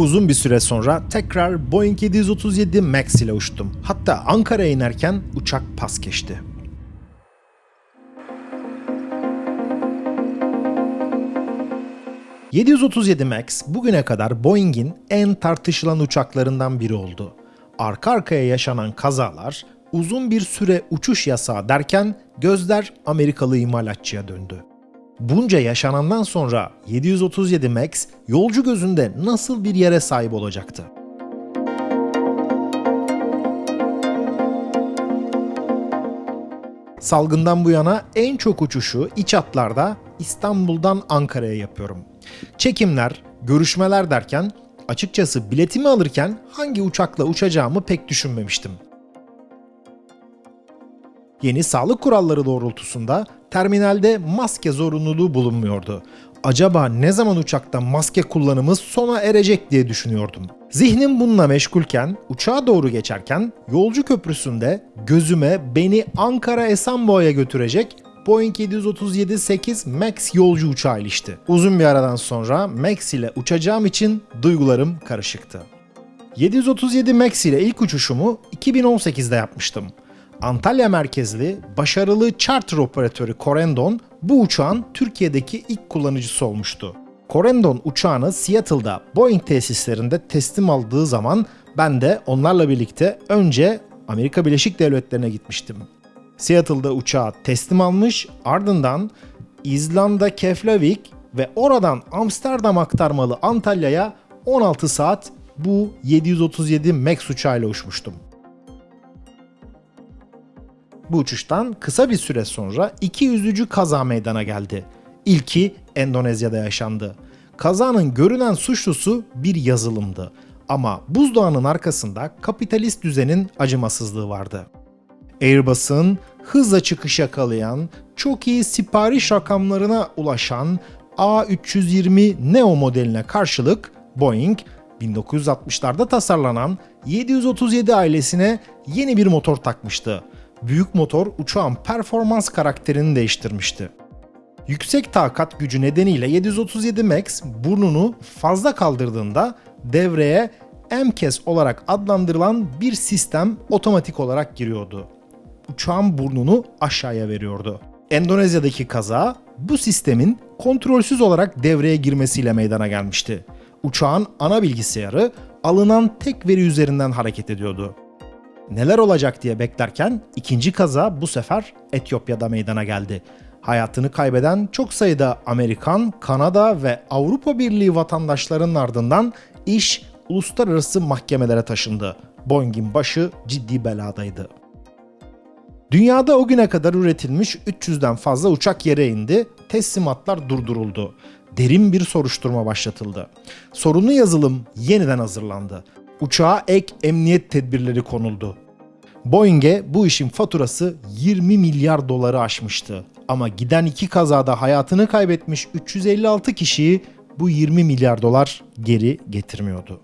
Uzun bir süre sonra tekrar Boeing 737 MAX ile uçtum. Hatta Ankara'ya inerken uçak pas geçti. ...737 MAX bugüne kadar Boeing'in en tartışılan uçaklarından biri oldu. Arka arkaya yaşanan kazalar, uzun bir süre uçuş yasağı derken gözler Amerikalı imalatçıya döndü. Bunca yaşanandan sonra 737 MAX yolcu gözünde nasıl bir yere sahip olacaktı? Salgından bu yana en çok uçuşu iç hatlarda İstanbul'dan Ankara'ya yapıyorum. Çekimler, görüşmeler derken açıkçası biletimi alırken hangi uçakla uçacağımı pek düşünmemiştim. Yeni sağlık kuralları doğrultusunda terminalde maske zorunluluğu bulunmuyordu. Acaba ne zaman uçakta maske kullanımı sona erecek diye düşünüyordum. Zihnim bununla meşgulken uçağa doğru geçerken yolcu köprüsünde gözüme beni Ankara Esenboğa'ya götürecek Boeing 737-8 MAX yolcu uçağı ilişti. Uzun bir aradan sonra MAX ile uçacağım için duygularım karışıktı. 737 MAX ile ilk uçuşumu 2018'de yapmıştım. Antalya merkezli başarılı charter operatörü Corendon bu uçağın Türkiye'deki ilk kullanıcısı olmuştu. Corendon uçağını Seattle'da Boeing tesislerinde teslim aldığı zaman ben de onlarla birlikte önce Amerika Birleşik Devletleri'ne gitmiştim. Seattle'da uçağı teslim almış, ardından İzlanda Keflavik ve oradan Amsterdam aktarmalı Antalya'ya 16 saat bu 737 MAX uçağıyla uçmuştum. Bu uçuştan kısa bir süre sonra iki üzücü kaza meydana geldi. İlki Endonezya'da yaşandı. Kazanın görünen suçlusu bir yazılımdı. Ama buzdağının arkasında kapitalist düzenin acımasızlığı vardı. Airbus'un hızla çıkış yakalayan, çok iyi sipariş rakamlarına ulaşan A320 Neo modeline karşılık Boeing 1960'larda tasarlanan 737 ailesine yeni bir motor takmıştı büyük motor uçağın performans karakterini değiştirmişti. Yüksek takat gücü nedeniyle 737 MAX burnunu fazla kaldırdığında devreye MCAS olarak adlandırılan bir sistem otomatik olarak giriyordu. Uçağın burnunu aşağıya veriyordu. Endonezya'daki kaza bu sistemin kontrolsüz olarak devreye girmesiyle meydana gelmişti. Uçağın ana bilgisayarı alınan tek veri üzerinden hareket ediyordu neler olacak diye beklerken ikinci kaza bu sefer Etiyopya'da meydana geldi. Hayatını kaybeden çok sayıda Amerikan, Kanada ve Avrupa Birliği vatandaşlarının ardından iş uluslararası mahkemelere taşındı. Boeing'in başı ciddi beladaydı. Dünyada o güne kadar üretilmiş 300'den fazla uçak yere indi, teslimatlar durduruldu. Derin bir soruşturma başlatıldı. Sorunlu yazılım yeniden hazırlandı uçağa ek emniyet tedbirleri konuldu. Boeing'e bu işin faturası 20 milyar doları aşmıştı. Ama giden iki kazada hayatını kaybetmiş 356 kişiyi bu 20 milyar dolar geri getirmiyordu.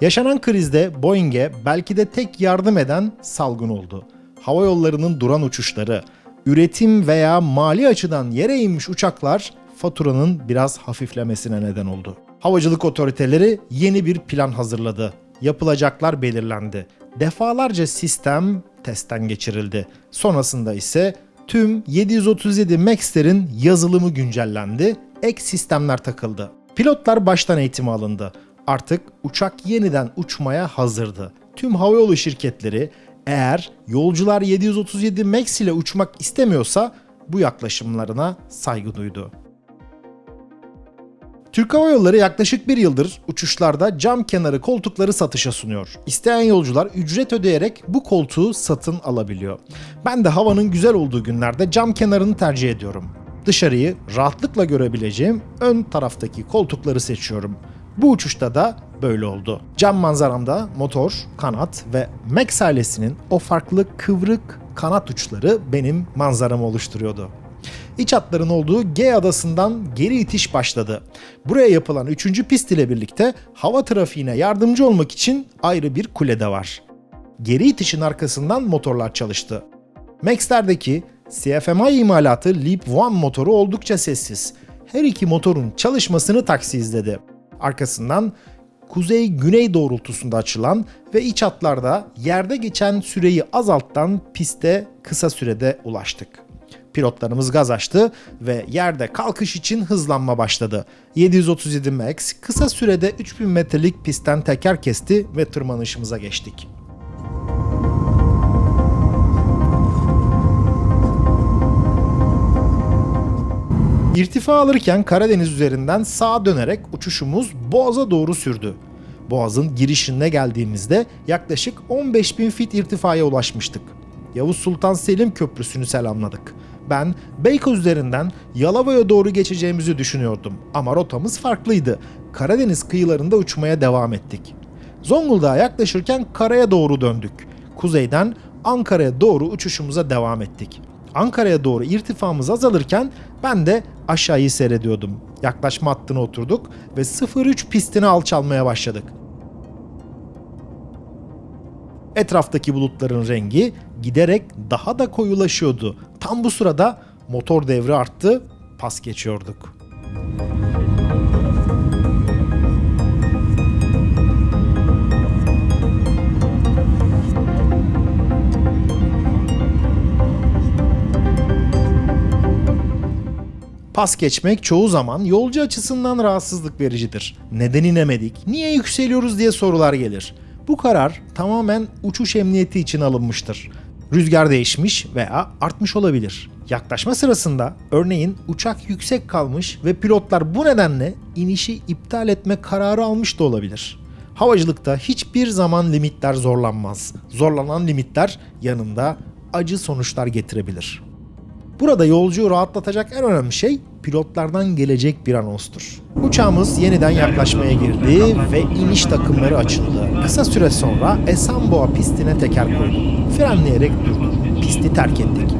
Yaşanan krizde Boeing'e belki de tek yardım eden salgın oldu. Hava yollarının duran uçuşları, üretim veya mali açıdan yere inmiş uçaklar faturanın biraz hafiflemesine neden oldu. Havacılık otoriteleri yeni bir plan hazırladı. Yapılacaklar belirlendi. Defalarca sistem testten geçirildi. Sonrasında ise tüm 737 MAX'lerin yazılımı güncellendi, ek sistemler takıldı. Pilotlar baştan eğitimi alındı. Artık uçak yeniden uçmaya hazırdı. Tüm havayolu şirketleri eğer yolcular 737 MAX ile uçmak istemiyorsa bu yaklaşımlarına saygı duydu. Türk Hava Yolları yaklaşık bir yıldır uçuşlarda cam kenarı koltukları satışa sunuyor. İsteyen yolcular ücret ödeyerek bu koltuğu satın alabiliyor. Ben de havanın güzel olduğu günlerde cam kenarını tercih ediyorum. Dışarıyı rahatlıkla görebileceğim ön taraftaki koltukları seçiyorum. Bu uçuşta da böyle oldu. Cam manzaramda motor, kanat ve Max ailesinin o farklı kıvrık kanat uçları benim manzaramı oluşturuyordu. İç hatların olduğu G adasından geri itiş başladı. Buraya yapılan 3. pist ile birlikte hava trafiğine yardımcı olmak için ayrı bir kule de var. Geri itişin arkasından motorlar çalıştı. Max'lerdeki CFMI imalatı Leap 1 motoru oldukça sessiz. Her iki motorun çalışmasını taksi izledi. Arkasından kuzey-güney doğrultusunda açılan ve iç hatlarda yerde geçen süreyi azaltan piste kısa sürede ulaştık. Pilotlarımız gaz açtı ve yerde kalkış için hızlanma başladı. 737 MAX kısa sürede 3000 metrelik pistten teker kesti ve tırmanışımıza geçtik. İrtifa alırken Karadeniz üzerinden sağa dönerek uçuşumuz Boğaz'a doğru sürdü. Boğaz'ın girişine geldiğimizde yaklaşık 15 bin fit irtifaya ulaşmıştık. Yavuz Sultan Selim Köprüsü'nü selamladık. Ben Beykoz üzerinden Yalova'ya doğru geçeceğimizi düşünüyordum ama rotamız farklıydı. Karadeniz kıyılarında uçmaya devam ettik. Zonguldak'a yaklaşırken karaya doğru döndük. Kuzeyden Ankara'ya doğru uçuşumuza devam ettik. Ankara'ya doğru irtifamız azalırken ben de aşağıyı seyrediyordum. Yaklaşma hattına oturduk ve 03 pistini alçalmaya başladık. Etraftaki bulutların rengi giderek daha da koyulaşıyordu. Tam bu sırada motor devri arttı, pas geçiyorduk. Pas geçmek çoğu zaman yolcu açısından rahatsızlık vericidir. Neden inemedik, niye yükseliyoruz diye sorular gelir. Bu karar tamamen uçuş emniyeti için alınmıştır. Rüzgar değişmiş veya artmış olabilir. Yaklaşma sırasında örneğin uçak yüksek kalmış ve pilotlar bu nedenle inişi iptal etme kararı almış da olabilir. Havacılıkta hiçbir zaman limitler zorlanmaz. Zorlanan limitler yanında acı sonuçlar getirebilir. Burada yolcuyu rahatlatacak en önemli şey pilotlardan gelecek bir anonstur. Uçağımız yeniden yaklaşmaya girdi ve iniş takımları açıldı. Kısa süre sonra Esenboğa pistine teker koyduk. Frenleyerek durduk. Pisti terk ettik.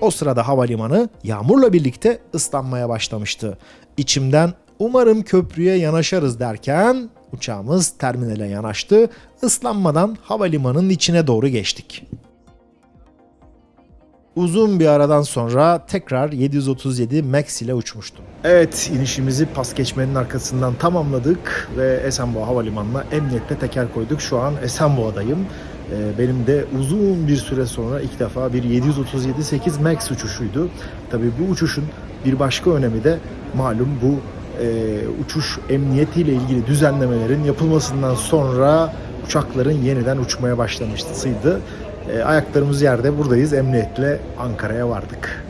O sırada havalimanı yağmurla birlikte ıslanmaya başlamıştı. İçimden umarım köprüye yanaşarız derken uçağımız terminale yanaştı. Islanmadan havalimanının içine doğru geçtik. Uzun bir aradan sonra tekrar 737 MAX ile uçmuştum. Evet inişimizi pas geçmenin arkasından tamamladık ve Esenboğa Havalimanı'na emniyetle teker koyduk. Şu an Esenboğa'dayım. Ee, Benim de uzun bir süre sonra ilk defa bir 737-8 MAX uçuşuydu. Tabii bu uçuşun bir başka önemi de malum bu e, uçuş emniyetiyle ilgili düzenlemelerin yapılmasından sonra uçakların yeniden uçmaya başlamıştı. E, ayaklarımız yerde buradayız emniyetle Ankara'ya vardık.